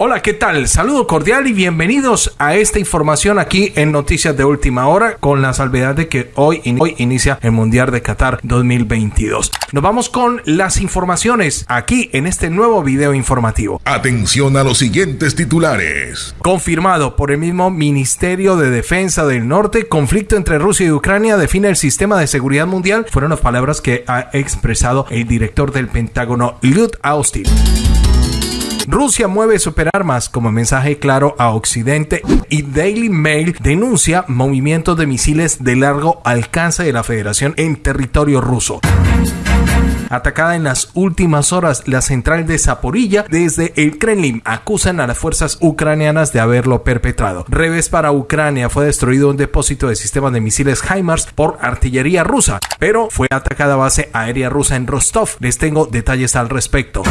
Hola, ¿qué tal? Saludo cordial y bienvenidos a esta información aquí en Noticias de Última Hora con la salvedad de que hoy, hoy inicia el Mundial de Qatar 2022. Nos vamos con las informaciones aquí en este nuevo video informativo. Atención a los siguientes titulares. Confirmado por el mismo Ministerio de Defensa del Norte, conflicto entre Rusia y Ucrania define el sistema de seguridad mundial. Fueron las palabras que ha expresado el director del Pentágono, Lloyd Austin. Rusia mueve superarmas como mensaje claro a Occidente y Daily Mail denuncia movimientos de misiles de largo alcance de la Federación en territorio ruso atacada en las últimas horas la central de Zaporilla desde el Kremlin. Acusan a las fuerzas ucranianas de haberlo perpetrado. Revés para Ucrania fue destruido un depósito de sistemas de misiles HIMARS por artillería rusa, pero fue atacada base aérea rusa en Rostov. Les tengo detalles al respecto.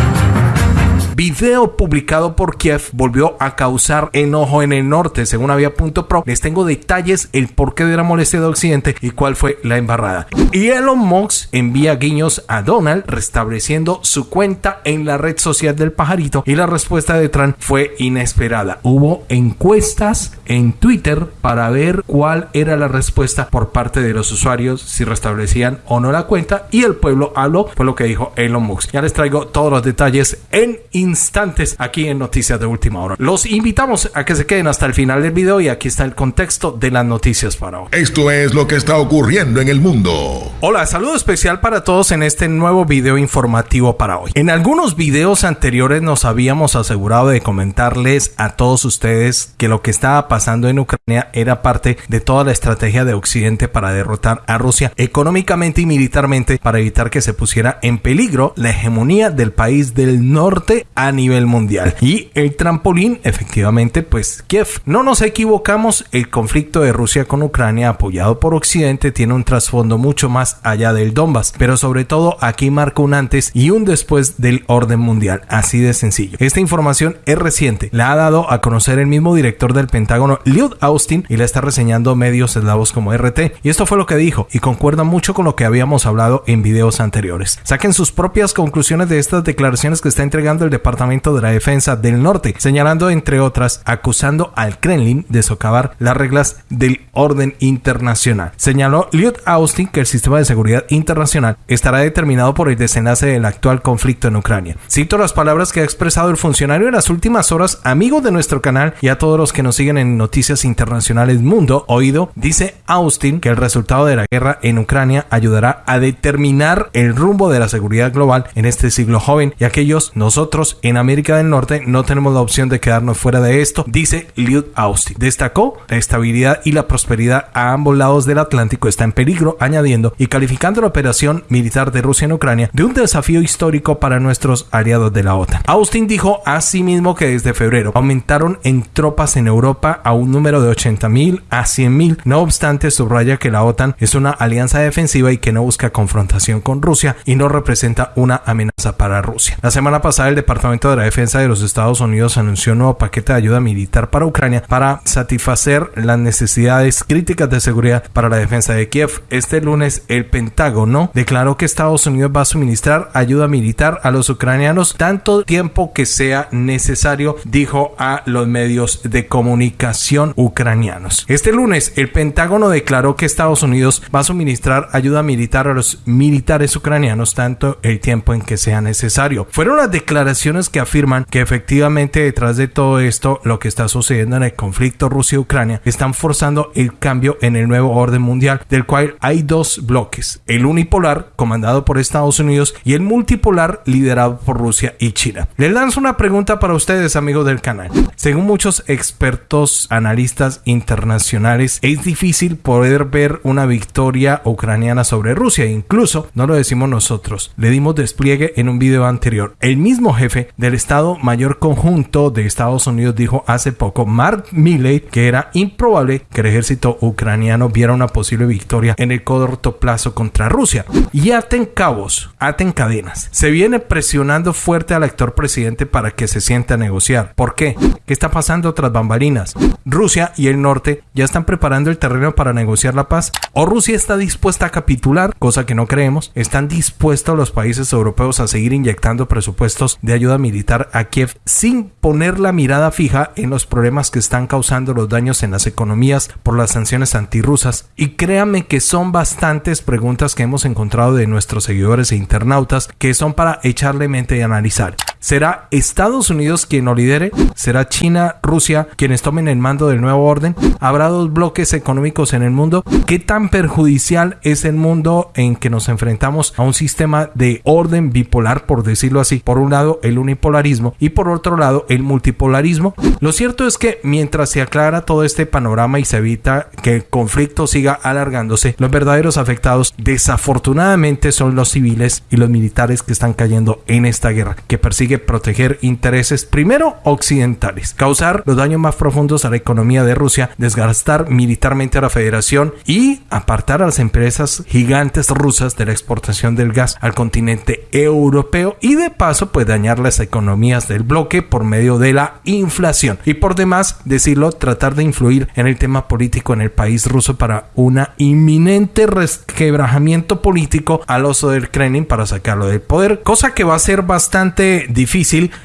Video publicado por Kiev volvió a causar enojo en el norte, según Avia.pro. Les tengo detalles, el porqué de la molestia de Occidente y cuál fue la embarrada. Y Elon Musk envía guiños a Donald restableciendo su cuenta en la red social del pajarito y la respuesta de Trump fue inesperada. Hubo encuestas en Twitter para ver cuál era la respuesta por parte de los usuarios si restablecían o no la cuenta y el pueblo habló fue lo que dijo Elon Musk. Ya les traigo todos los detalles en instantes aquí en Noticias de Última Hora. Los invitamos a que se queden hasta el final del video y aquí está el contexto de las noticias para hoy. Esto es lo que está ocurriendo en el mundo. Hola, saludo especial para todos en este nuevo video informativo para hoy. En algunos videos anteriores nos habíamos asegurado de comentarles a todos ustedes que lo que estaba pasando en Ucrania era parte de toda la estrategia de Occidente para derrotar a Rusia económicamente y militarmente para evitar que se pusiera en peligro la hegemonía del país del norte a nivel mundial. Y el trampolín, efectivamente, pues Kiev. No nos equivocamos, el conflicto de Rusia con Ucrania apoyado por Occidente tiene un trasfondo mucho más allá del Donbass, pero sobre todo aquí marca un antes y un después del orden mundial, así de sencillo. Esta información es reciente, la ha dado a conocer el mismo director del Pentágono, Lloyd Austin, y la está reseñando medios eslavos como RT, y esto fue lo que dijo, y concuerda mucho con lo que habíamos hablado en videos anteriores. Saquen sus propias conclusiones de estas declaraciones que está entregando el Departamento de la Defensa del Norte, señalando entre otras, acusando al Kremlin de socavar las reglas del orden internacional. Señaló Lloyd Austin que el sistema de seguridad internacional estará determinado por el desenlace del actual conflicto en Ucrania. Cito las palabras que ha expresado el funcionario en las últimas horas, amigo de nuestro canal y a todos los que nos siguen en Noticias Internacionales Mundo, oído, dice Austin que el resultado de la guerra en Ucrania ayudará a determinar el rumbo de la seguridad global en este siglo joven y aquellos nosotros en América del Norte no tenemos la opción de quedarnos fuera de esto, dice Lloyd Austin. Destacó la estabilidad y la prosperidad a ambos lados del Atlántico está en peligro, añadiendo y calificando la operación militar de Rusia en Ucrania de un desafío histórico para nuestros aliados de la OTAN. Austin dijo asimismo que desde febrero aumentaron en tropas en Europa a un número de 80.000 a 100.000. No obstante, subraya que la OTAN es una alianza defensiva y que no busca confrontación con Rusia y no representa una amenaza para Rusia. La semana pasada el Departamento de la Defensa de los Estados Unidos anunció un nuevo paquete de ayuda militar para Ucrania para satisfacer las necesidades críticas de seguridad para la defensa de Kiev. Este lunes el Pentágono declaró que Estados Unidos va a suministrar ayuda militar a los ucranianos tanto tiempo que sea necesario, dijo a los medios de comunicación ucranianos. Este lunes el Pentágono declaró que Estados Unidos va a suministrar ayuda militar a los militares ucranianos tanto el tiempo en que sea necesario. Fueron las declaraciones que afirman que efectivamente detrás de todo esto, lo que está sucediendo en el conflicto Rusia-Ucrania, están forzando el cambio en el nuevo orden mundial, del cual hay dos bloques, el unipolar, comandado por Estados Unidos, y el multipolar, liderado por Rusia y China. Les lanzo una pregunta para ustedes, amigos del canal. Según muchos expertos analistas internacionales, es difícil poder ver una victoria ucraniana sobre Rusia, incluso no lo decimos nosotros, le dimos despliegue en un video anterior. El mismo jefe del Estado Mayor Conjunto de Estados Unidos dijo hace poco, Mark Milley, que era improbable que el ejército ucraniano viera una posible victoria en el corto plazo contra Rusia. Y aten cabos, aten cadenas. Se viene presionando fuerte al actor presidente para que se sienta a negociar. ¿Por qué? ¿Qué está pasando tras bambalinas? Rusia y el norte ya están preparando el terreno para negociar la paz. O Rusia está dispuesta a capitular, cosa que no creemos. Están dispuestos los países europeos a seguir inyectando presupuestos de ayuda militar a Kiev sin poner la mirada fija en los problemas que están causando los daños en las economías por las sanciones antirrusas. Y créanme que son bastantes preguntas que hemos encontrado de nuestros seguidores e internautas que son para echarle mente y analizar. ¿Será Estados Unidos quien lo lidere? ¿Será China, Rusia quienes tomen el mando del nuevo orden? ¿Habrá dos bloques económicos en el mundo? ¿Qué tan perjudicial es el mundo en que nos enfrentamos a un sistema de orden bipolar, por decirlo así? Por un lado, el unipolarismo y por otro lado, el multipolarismo. Lo cierto es que mientras se aclara todo este panorama y se evita que el conflicto siga alargándose, los verdaderos afectados desafortunadamente son los civiles y los militares que están cayendo en esta guerra, que proteger intereses primero occidentales, causar los daños más profundos a la economía de Rusia, desgastar militarmente a la federación y apartar a las empresas gigantes rusas de la exportación del gas al continente europeo y de paso pues dañar las economías del bloque por medio de la inflación. Y por demás decirlo tratar de influir en el tema político en el país ruso para una inminente resquebrajamiento político al oso del Kremlin para sacarlo del poder cosa que va a ser bastante difícil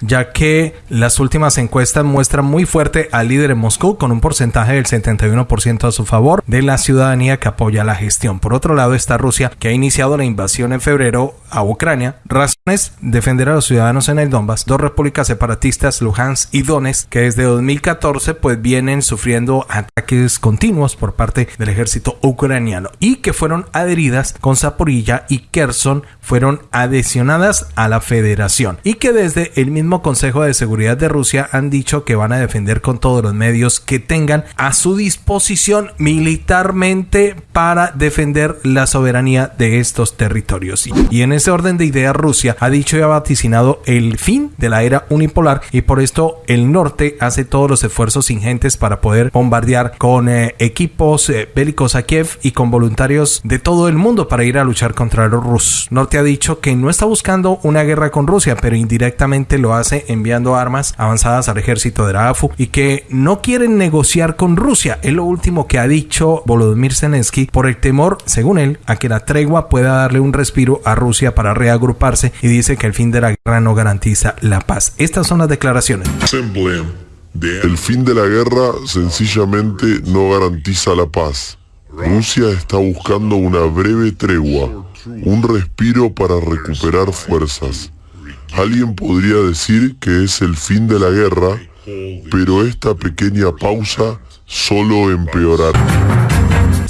ya que las últimas encuestas muestran muy fuerte al líder en Moscú con un porcentaje del 71% a su favor de la ciudadanía que apoya la gestión. Por otro lado está Rusia que ha iniciado la invasión en febrero a Ucrania. Razones defender a los ciudadanos en el Donbass. Dos repúblicas separatistas, Luhansk y Donetsk, que desde 2014 pues vienen sufriendo ataques continuos por parte del ejército ucraniano y que fueron adheridas con Zaporilla y Kherson fueron adhesionadas a la federación y que desde el mismo Consejo de Seguridad de Rusia han dicho que van a defender con todos los medios que tengan a su disposición militarmente para defender la soberanía de estos territorios. Y en ese orden de ideas Rusia ha dicho y ha vaticinado el fin de la era unipolar y por esto el norte hace todos los esfuerzos ingentes para poder bombardear con eh, equipos eh, bélicos a Kiev y con voluntarios de todo el mundo para ir a luchar contra los rusos. Norte ha dicho que no está buscando una guerra con Rusia, pero indirectamente lo hace enviando armas avanzadas al ejército de la AFU y que no quieren negociar con Rusia. Es lo último que ha dicho Volodymyr Zelensky por el temor, según él, a que la tregua pueda darle un respiro a Rusia para reagruparse y dice que el fin de la guerra no garantiza la paz. Estas son las declaraciones. El fin de la guerra sencillamente no garantiza la paz. Rusia está buscando una breve tregua, un respiro para recuperar fuerzas. Alguien podría decir que es el fin de la guerra, pero esta pequeña pausa solo empeorará.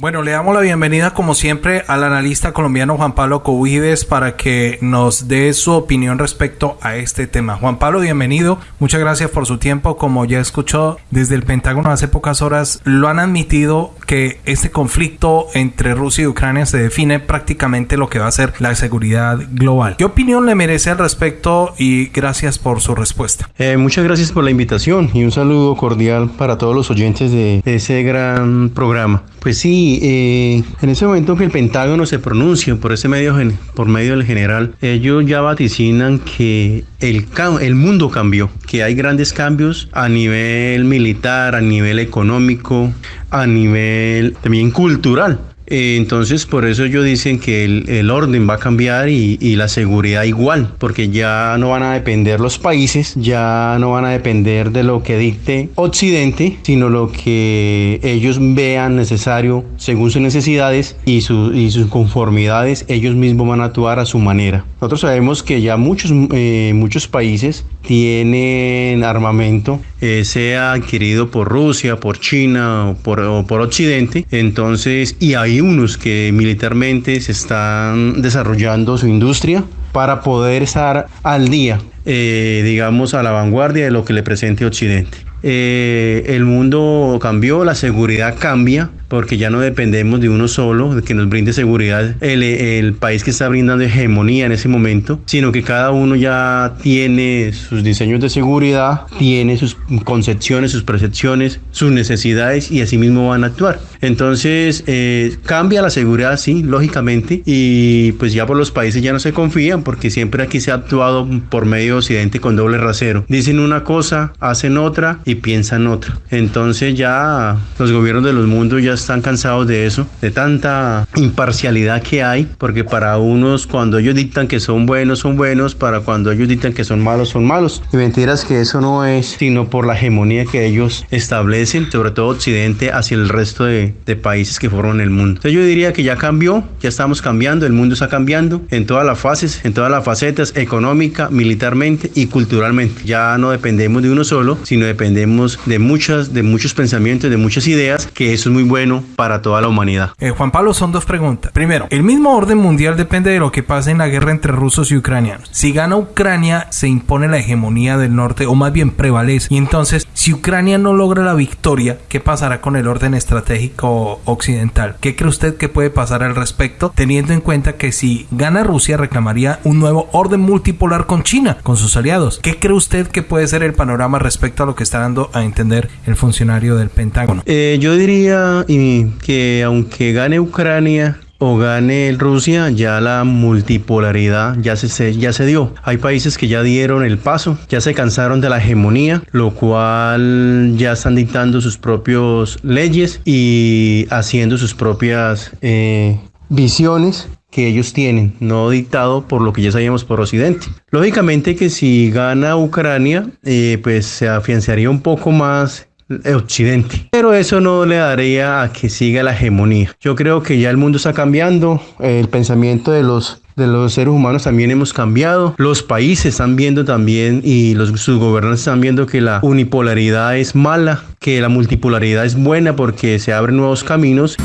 Bueno, le damos la bienvenida como siempre al analista colombiano Juan Pablo Covides para que nos dé su opinión respecto a este tema. Juan Pablo, bienvenido. Muchas gracias por su tiempo. Como ya escuchó desde el Pentágono hace pocas horas, lo han admitido que este conflicto entre Rusia y Ucrania se define prácticamente lo que va a ser la seguridad global. ¿Qué opinión le merece al respecto? Y gracias por su respuesta. Eh, muchas gracias por la invitación y un saludo cordial para todos los oyentes de ese gran programa. Pues sí, eh, en ese momento que el Pentágono se pronuncia por ese medio, por medio del general, ellos ya vaticinan que el, el mundo cambió, que hay grandes cambios a nivel militar, a nivel económico, a nivel también cultural. Eh, entonces, por eso ellos dicen que el, orden va a cambiar y, la seguridad igual, porque ya no van a depender los países, ya no van a depender de lo que dicte Occidente, sino lo que ellos vean necesario según sus necesidades y, sus conformidades, ellos mismos van a actuar a su manera. Nosotros sabemos que ya muchos, eh, muchos países tienen armamento, eh, sea adquirido por Rusia, por China o por, o por Occidente, entonces, y hay unos que militarmente se están desarrollando su industria para poder estar al día, eh, digamos, a la vanguardia de lo que le presente Occidente. Eh, el mundo cambió, la seguridad cambia, porque ya no dependemos de uno solo, de que nos brinde seguridad el, el, país que está brindando hegemonía en ese momento, sino que cada uno ya tiene sus diseños de seguridad, tiene sus concepciones, sus percepciones, sus necesidades y así mismo van a actuar. Entonces, eh, cambia la seguridad, sí, lógicamente, y pues ya por los países ya no se confían porque siempre aquí se ha actuado por medio de Occidente con doble rasero. Dicen una cosa, hacen otra y piensan otro. Entonces ya los gobiernos de los mundos ya están cansados de eso, de tanta imparcialidad que hay, porque para unos cuando ellos dictan que son buenos, son buenos, para cuando ellos dictan que son malos, son malos. Y mentiras que eso no es sino por la hegemonía que ellos establecen, sobre todo Occidente, hacia el resto de, de países que forman el mundo. Entonces yo diría que ya cambió, ya estamos cambiando, el mundo está cambiando en todas las fases, en todas las facetas, económica, militarmente y culturalmente. Ya no dependemos de uno solo, sino dependemos de muchas, de muchos pensamientos, de muchas ideas, que eso es muy bueno para toda la humanidad. Eh, Juan Pablo, son dos preguntas. Primero, el mismo orden mundial depende de lo que pase en la guerra entre rusos y ucranianos. Si gana Ucrania, se impone la hegemonía del norte, o más bien prevalece. Y entonces, si Ucrania no logra la victoria, ¿qué pasará con el orden estratégico occidental? ¿Qué cree usted que puede pasar al respecto, teniendo en cuenta que si gana Rusia, reclamaría un nuevo orden multipolar con China, con sus aliados? ¿Qué cree usted que puede ser el panorama respecto a lo que está dando a entender el funcionario del Pentágono? Eh, yo diría y, que aunque gane Ucrania, o gane Rusia, ya la multipolaridad ya se, ya se dio. Hay países que ya dieron el paso, ya se cansaron de la hegemonía, lo cual ya están dictando sus propias leyes y haciendo sus propias eh, visiones que ellos tienen, no dictado por lo que ya sabíamos por Occidente. Lógicamente que si gana Ucrania, eh, pues se afianzaría un poco más Occidente. Pero eso no le daría a que siga la hegemonía. Yo creo que ya el mundo está cambiando, el pensamiento de los de los seres humanos también hemos cambiado. Los países están viendo también y los, sus gobernantes están viendo que la unipolaridad es mala, que la multipolaridad es buena porque se abren nuevos caminos.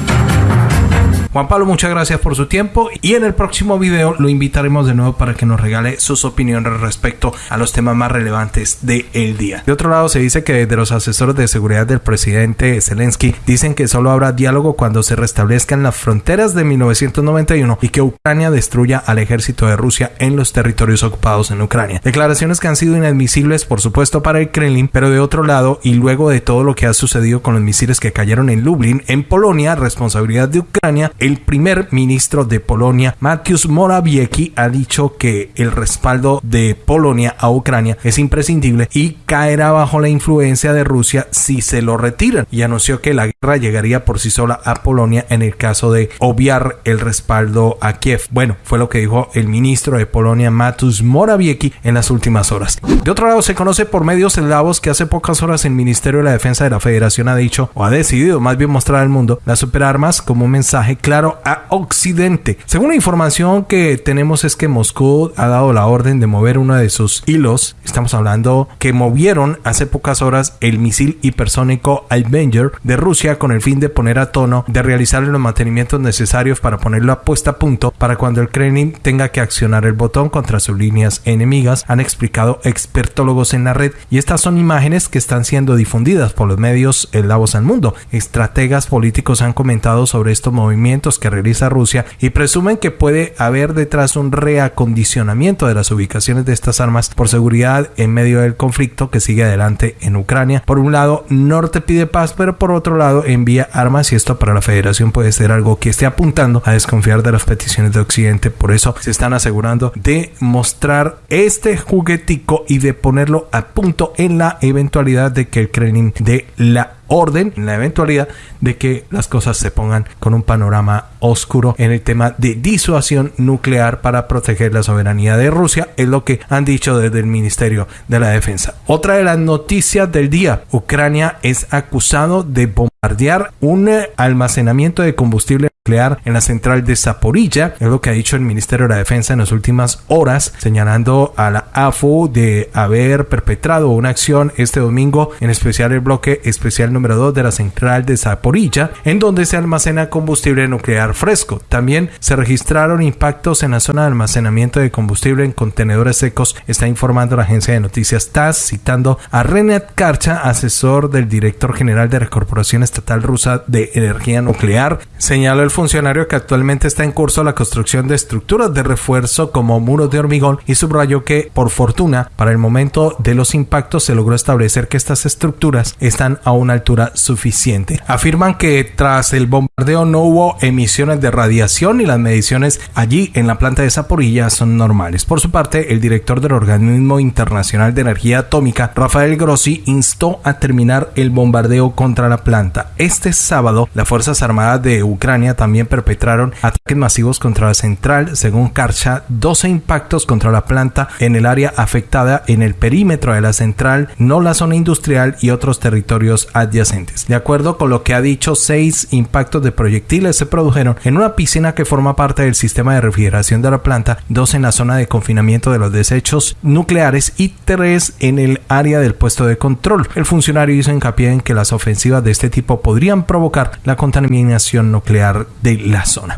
Juan Pablo, muchas gracias por su tiempo y en el próximo video lo invitaremos de nuevo para que nos regale sus opiniones respecto a los temas más relevantes del día. De otro lado, se dice que desde los asesores de seguridad del presidente Zelensky dicen que solo habrá diálogo cuando se restablezcan las fronteras de 1991 y que Ucrania destruya al ejército de Rusia en los territorios ocupados en Ucrania. Declaraciones que han sido inadmisibles, por supuesto, para el Kremlin, pero de otro lado, y luego de todo lo que ha sucedido con los misiles que cayeron en Lublin, en Polonia, responsabilidad de Ucrania, primer ministro de Polonia, Mateusz Morawiecki, ha dicho que el respaldo de Polonia a Ucrania es imprescindible y caerá bajo la influencia de Rusia si se lo retiran y anunció que la guerra llegaría por sí sola a Polonia en el caso de obviar el respaldo a Kiev. Bueno, fue lo que dijo el ministro de Polonia, Mateusz Morawiecki, en las últimas horas. De otro lado, se conoce por medios eslavos que hace pocas horas el Ministerio de la Defensa de la Federación ha dicho o ha decidido más bien mostrar al mundo las superarmas como un mensaje claro a Occidente. Según la información que tenemos es que Moscú ha dado la orden de mover uno de sus hilos. Estamos hablando que movieron hace pocas horas el misil hipersónico Avenger de Rusia con el fin de poner a tono, de realizar los mantenimientos necesarios para ponerlo a puesta a punto para cuando el Kremlin tenga que accionar el botón contra sus líneas enemigas, han explicado expertólogos en la red y estas son imágenes que están siendo difundidas por los medios eslavos al mundo. Estrategas políticos han comentado sobre estos movimientos que realiza Rusia y presumen que puede haber detrás un reacondicionamiento de las ubicaciones de estas armas por seguridad en medio del conflicto que sigue adelante en Ucrania. Por un lado, Norte pide paz, pero por otro lado envía armas y esto para la Federación puede ser algo que esté apuntando a desconfiar de las peticiones de Occidente. Por eso se están asegurando de mostrar este juguetico y de ponerlo a punto en la eventualidad de que el Kremlin dé la orden en la eventualidad de que las cosas se pongan con un panorama oscuro en el tema de disuasión nuclear para proteger la soberanía de Rusia, es lo que han dicho desde el Ministerio de la Defensa. Otra de las noticias del día, Ucrania es acusado de bombardear un almacenamiento de combustible nuclear en la central de Zaporilla, es lo que ha dicho el Ministerio de la Defensa en las últimas horas, señalando a la AFU de haber perpetrado una acción este domingo, en especial el bloque especial número 2 de la central de Zaporilla, en donde se almacena combustible nuclear fresco. También se registraron impactos en la zona de almacenamiento de combustible en contenedores secos, está informando la agencia de noticias TASS, citando a Renat Karcha, asesor del director general de la Corporación Estatal Rusa de Energía Nuclear. Señaló el funcionario que actualmente está en curso la construcción de estructuras de refuerzo como muros de hormigón y subrayó que, por fortuna, para el momento de los impactos se logró establecer que estas estructuras están a una altura suficiente. Afirman que tras el bombardeo no hubo emisiones de radiación y las mediciones allí en la planta de Zaporilla son normales. Por su parte, el director del Organismo Internacional de Energía Atómica, Rafael Grossi, instó a terminar el bombardeo contra la planta. Este sábado, las Fuerzas Armadas de Ucrania también perpetraron ataques masivos contra la central. Según Karcha, 12 impactos contra la planta en el área afectada en el perímetro de la central, no la zona industrial y otros territorios adyacentes. De acuerdo con lo que ha dicho, seis impactos de proyectiles se produjeron en una piscina que forma parte del sistema de refrigeración de la planta, dos en la zona de confinamiento de los desechos nucleares y tres en el área del puesto de control. El funcionario hizo hincapié en que las ofensivas de este tipo podrían provocar la contaminación nuclear de la zona.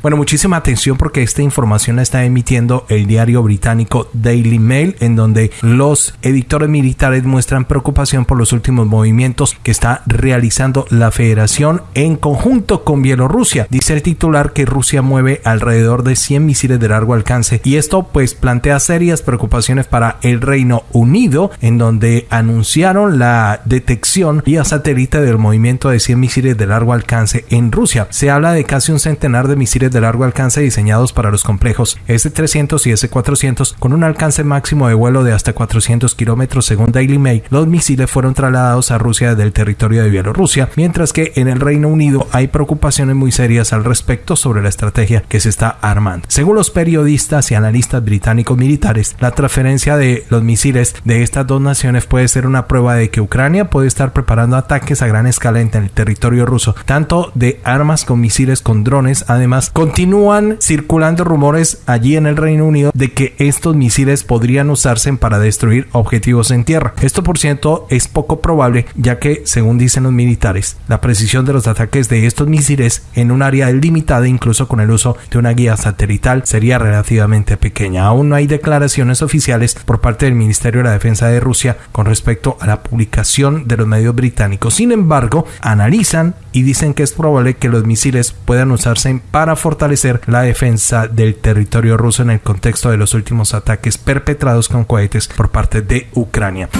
Bueno, muchísima atención porque esta información la está emitiendo el diario británico Daily Mail, en donde los editores militares muestran preocupación por los últimos movimientos que está realizando la federación en conjunto con Bielorrusia. Dice el titular que Rusia mueve alrededor de 100 misiles de largo alcance y esto pues plantea serias preocupaciones para el Reino Unido, en donde anunciaron la detección vía satélite del movimiento de 100 misiles de largo alcance en Rusia. Se habla de casi un centenar de misiles de largo alcance diseñados para los complejos S-300 y S-400 con un alcance máximo de vuelo de hasta 400 kilómetros según Daily Mail. Los misiles fueron trasladados a Rusia desde el territorio de Bielorrusia, mientras que en el Reino Unido hay preocupaciones muy serias al respecto sobre la estrategia que se está armando. Según los periodistas y analistas británicos militares, la transferencia de los misiles de estas dos naciones puede ser una prueba de que Ucrania puede estar preparando ataques a gran escala en el territorio ruso, tanto de armas con misiles con drones, además Continúan circulando rumores allí en el Reino Unido de que estos misiles podrían usarse para destruir objetivos en tierra. Esto por cierto es poco probable ya que, según dicen los militares, la precisión de los ataques de estos misiles en un área limitada incluso con el uso de una guía satelital sería relativamente pequeña. Aún no hay declaraciones oficiales por parte del Ministerio de la Defensa de Rusia con respecto a la publicación de los medios británicos. Sin embargo, analizan y dicen que es probable que los misiles puedan usarse para fortalecer la defensa del territorio ruso en el contexto de los últimos ataques perpetrados con cohetes por parte de Ucrania.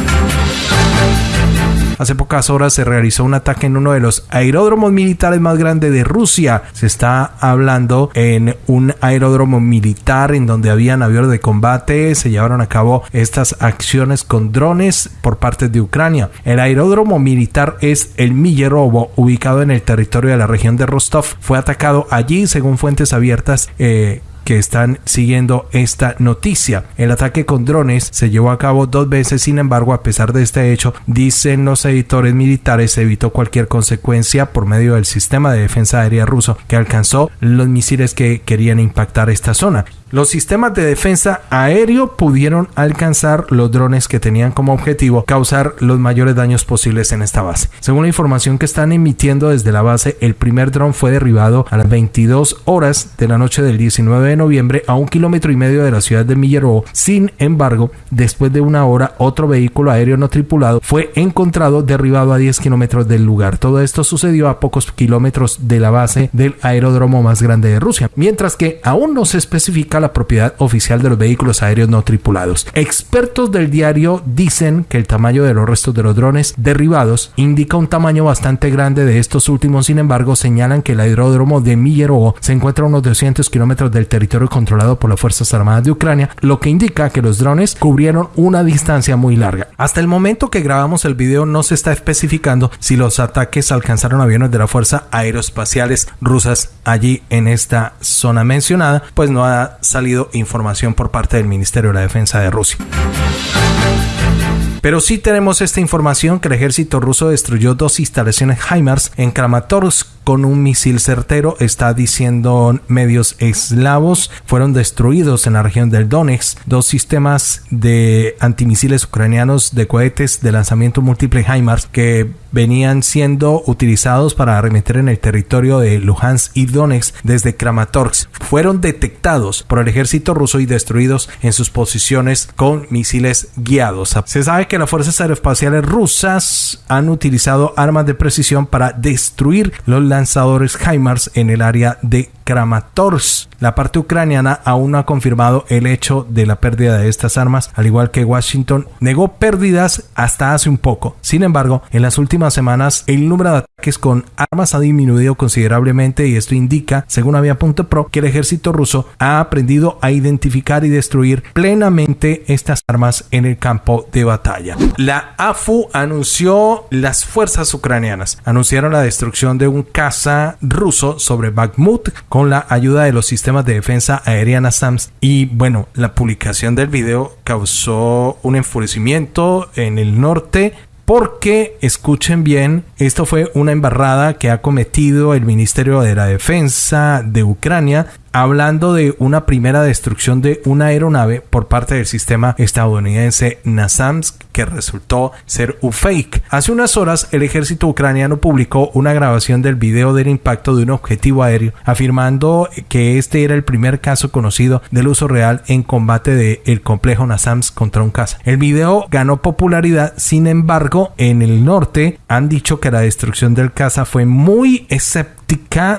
Hace pocas horas se realizó un ataque en uno de los aeródromos militares más grandes de Rusia. Se está hablando en un aeródromo militar en donde habían aviones de combate. Se llevaron a cabo estas acciones con drones por parte de Ucrania. El aeródromo militar es el Millerovo, ubicado en el territorio de la región de Rostov. Fue atacado allí, según fuentes abiertas. Eh, que están siguiendo esta noticia. El ataque con drones se llevó a cabo dos veces, sin embargo, a pesar de este hecho, dicen los editores militares, se evitó cualquier consecuencia por medio del sistema de defensa aérea ruso que alcanzó los misiles que querían impactar esta zona. Los sistemas de defensa aéreo pudieron alcanzar los drones que tenían como objetivo causar los mayores daños posibles en esta base. Según la información que están emitiendo desde la base, el primer dron fue derribado a las 22 horas de la noche del 19 de noviembre a un kilómetro y medio de la ciudad de Millerovo. Sin embargo, después de una hora, otro vehículo aéreo no tripulado fue encontrado derribado a 10 kilómetros del lugar. Todo esto sucedió a pocos kilómetros de la base del aeródromo más grande de Rusia, mientras que aún no se especifica la propiedad oficial de los vehículos aéreos no tripulados. Expertos del diario dicen que el tamaño de los restos de los drones derribados indica un tamaño bastante grande de estos últimos, sin embargo señalan que el aeródromo de Millerovo se encuentra a unos 200 kilómetros del territorio controlado por las Fuerzas Armadas de Ucrania, lo que indica que los drones cubrieron una distancia muy larga. Hasta el momento que grabamos el video no se está especificando si los ataques alcanzaron aviones de la Fuerza Aeroespaciales rusas allí en esta zona mencionada, pues no ha salido información por parte del Ministerio de la Defensa de Rusia. Pero sí tenemos esta información que el ejército ruso destruyó dos instalaciones HIMARS en Kramatorsk con un misil certero, está diciendo medios eslavos, fueron destruidos en la región del Donetsk dos sistemas de antimisiles ucranianos de cohetes de lanzamiento múltiple HIMARS que venían siendo utilizados para arremeter en el territorio de Luhansk y Donetsk desde Kramatorsk. Fueron detectados por el ejército ruso y destruidos en sus posiciones con misiles guiados. Se sabe que las fuerzas aeroespaciales rusas han utilizado armas de precisión para destruir los lanzadores HIMARS en el área de Kramatorsk. La parte ucraniana aún no ha confirmado el hecho de la pérdida de estas armas, al igual que Washington negó pérdidas hasta hace un poco. Sin embargo, en las últimas semanas el número de ataques con armas ha disminuido considerablemente y esto indica, según Avia.pro, que el ejército ruso ha aprendido a identificar y destruir plenamente estas armas en el campo de batalla. La AFU anunció las fuerzas ucranianas anunciaron la destrucción de un caza ruso sobre Bakhmut la ayuda de los sistemas de defensa aérea NASAMS. Y bueno, la publicación del video causó un enfurecimiento en el norte porque, escuchen bien, esto fue una embarrada que ha cometido el Ministerio de la Defensa de Ucrania hablando de una primera destrucción de una aeronave por parte del sistema estadounidense NASAMS que resultó ser un fake. Hace unas horas el ejército ucraniano publicó una grabación del video del impacto de un objetivo aéreo afirmando que este era el primer caso conocido del uso real en combate del el complejo NASAMS contra un caza. El video ganó popularidad, sin embargo, en el norte han dicho que la destrucción del caza fue muy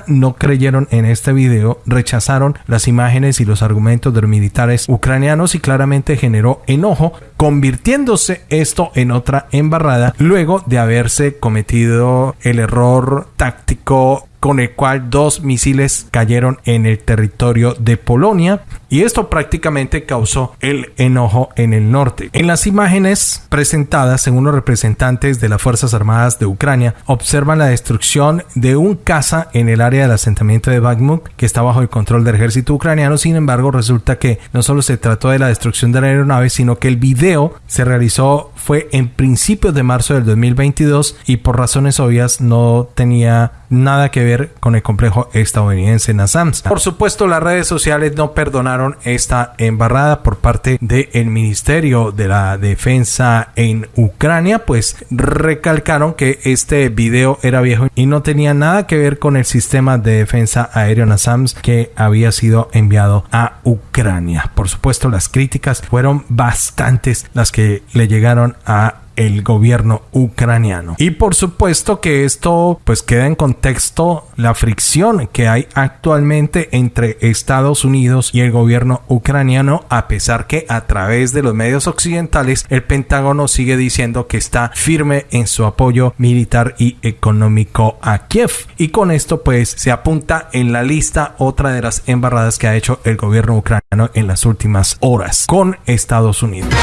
no creyeron en este video, rechazaron las imágenes y los argumentos de los militares ucranianos y claramente generó enojo, convirtiéndose esto en otra embarrada luego de haberse cometido el error táctico con el cual dos misiles cayeron en el territorio de Polonia y esto prácticamente causó el enojo en el norte. En las imágenes presentadas, según los representantes de las Fuerzas Armadas de Ucrania, observan la destrucción de un caza en el área del asentamiento de Bakhmut que está bajo el control del ejército ucraniano. Sin embargo, resulta que no solo se trató de la destrucción de la aeronave, sino que el video se realizó fue en principios de marzo del 2022 y por razones obvias no tenía nada que ver con el complejo estadounidense NASAMS. Por supuesto, las redes sociales no perdonaron esta embarrada por parte del Ministerio de la Defensa en Ucrania, pues recalcaron que este video era viejo y no tenía nada que ver con el sistema de defensa aéreo NASAMS que había sido enviado a Ucrania. Por supuesto, las críticas fueron bastantes las que le llegaron a el gobierno ucraniano. Y por supuesto que esto pues queda en contexto la fricción que hay actualmente entre Estados Unidos y el gobierno ucraniano a pesar que a través de los medios occidentales el Pentágono sigue diciendo que está firme en su apoyo militar y económico a Kiev. Y con esto pues se apunta en la lista otra de las embarradas que ha hecho el gobierno ucraniano en las últimas horas con Estados Unidos.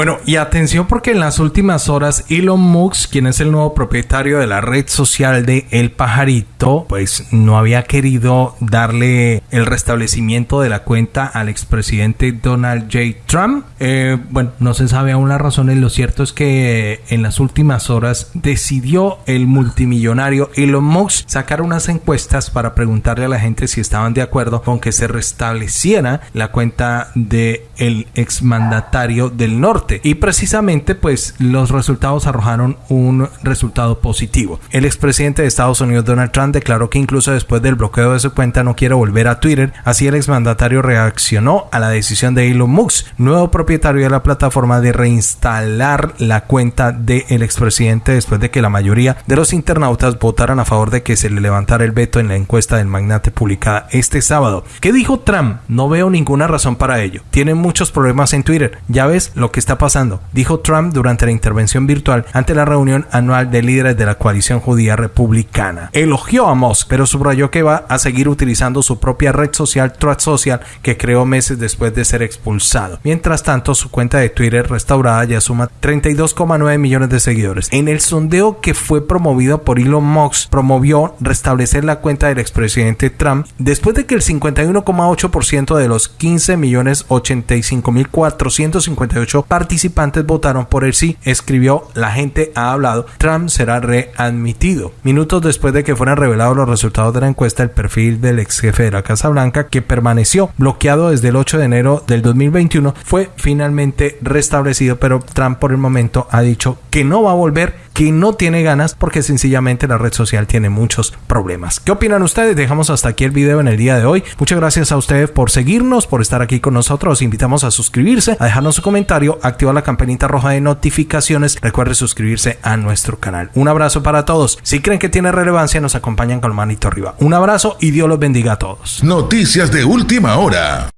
Bueno, y atención porque en las últimas horas Elon Musk, quien es el nuevo propietario de la red social de El Pajarito, pues no había querido darle el restablecimiento de la cuenta al expresidente Donald J. Trump. Eh, bueno, no se sabe aún las razones. Lo cierto es que en las últimas horas decidió el multimillonario Elon Musk sacar unas encuestas para preguntarle a la gente si estaban de acuerdo con que se restableciera la cuenta de exmandatario del norte y precisamente pues los resultados arrojaron un resultado positivo. El expresidente de Estados Unidos Donald Trump declaró que incluso después del bloqueo de su cuenta no quiere volver a Twitter, así el exmandatario reaccionó a la decisión de Elon Musk, nuevo propietario de la plataforma de reinstalar la cuenta del expresidente después de que la mayoría de los internautas votaran a favor de que se le levantara el veto en la encuesta del magnate publicada este sábado. ¿Qué dijo Trump? No veo ninguna razón para ello. Tienen muchos problemas en Twitter. Ya ves lo que está pasando, dijo Trump durante la intervención virtual ante la reunión anual de líderes de la coalición judía republicana. Elogió a Musk, pero subrayó que va a seguir utilizando su propia red social Truth Social que creó meses después de ser expulsado. Mientras tanto, su cuenta de Twitter restaurada ya suma 32,9 millones de seguidores. En el sondeo que fue promovido por Elon Musk, promovió restablecer la cuenta del expresidente Trump después de que el 51,8% de los 15 millones 85 mil 458 participantes votaron por el sí. Escribió, la gente ha hablado, Trump será readmitido. Minutos después de que fueran revelados los resultados de la encuesta, el perfil del ex jefe de la Casa Blanca, que permaneció bloqueado desde el 8 de enero del 2021, fue finalmente restablecido, pero Trump por el momento ha dicho que no va a volver que no tiene ganas porque sencillamente la red social tiene muchos problemas. ¿Qué opinan ustedes? Dejamos hasta aquí el video en el día de hoy. Muchas gracias a ustedes por seguirnos, por estar aquí con nosotros. Los invitamos a suscribirse, a dejarnos su comentario, activar la campanita roja de notificaciones. Recuerde suscribirse a nuestro canal. Un abrazo para todos. Si creen que tiene relevancia, nos acompañan con manito arriba. Un abrazo y Dios los bendiga a todos. Noticias de última hora.